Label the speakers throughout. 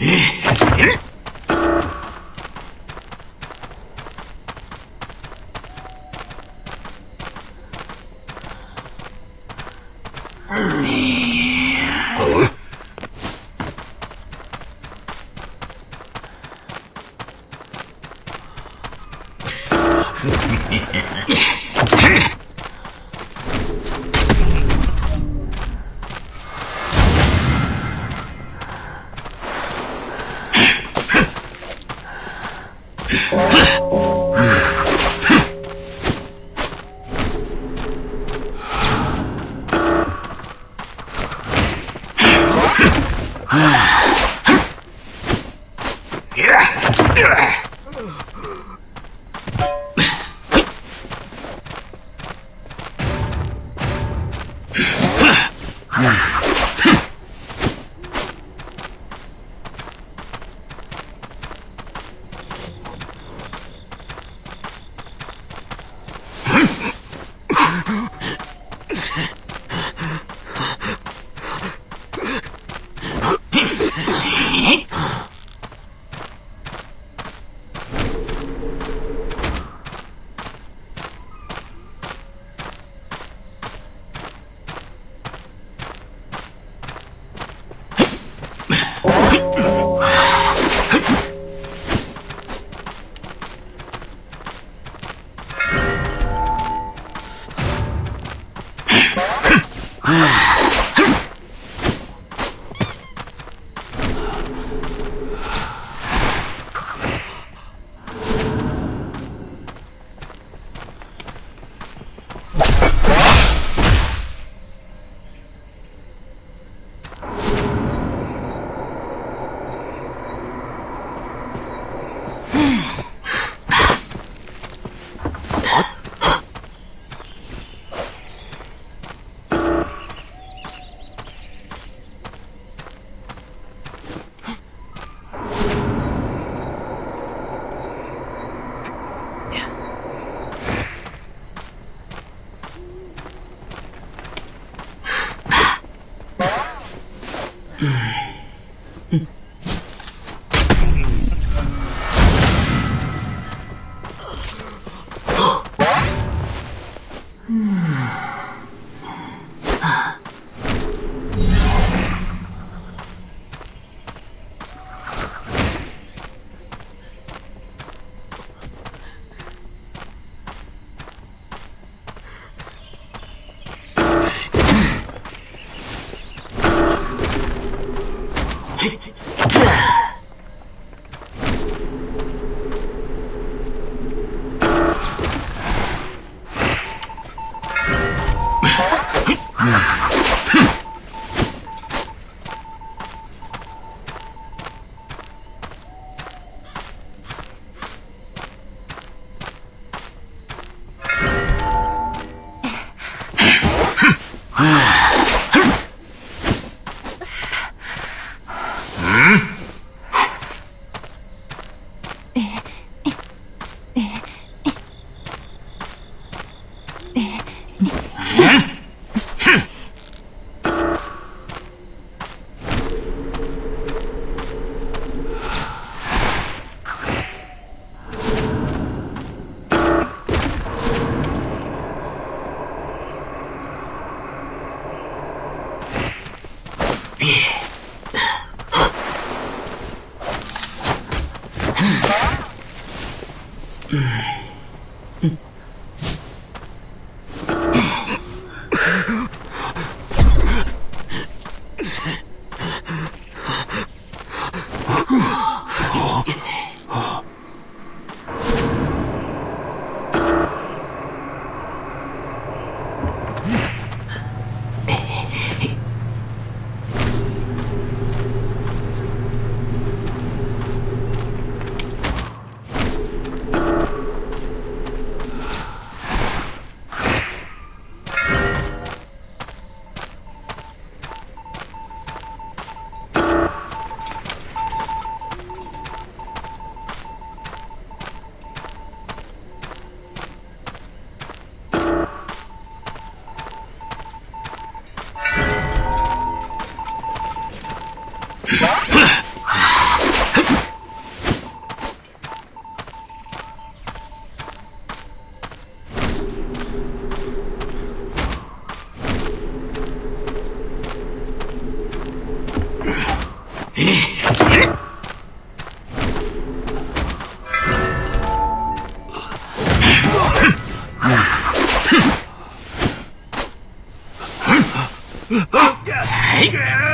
Speaker 1: Yeah. Ah. Whew. はい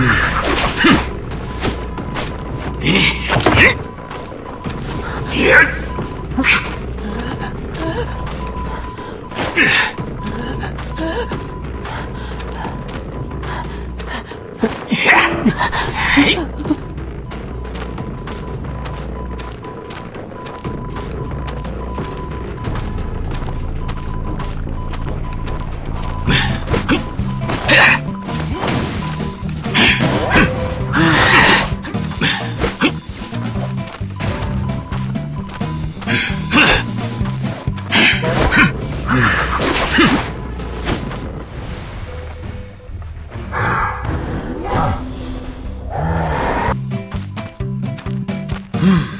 Speaker 1: Mm. Hmm.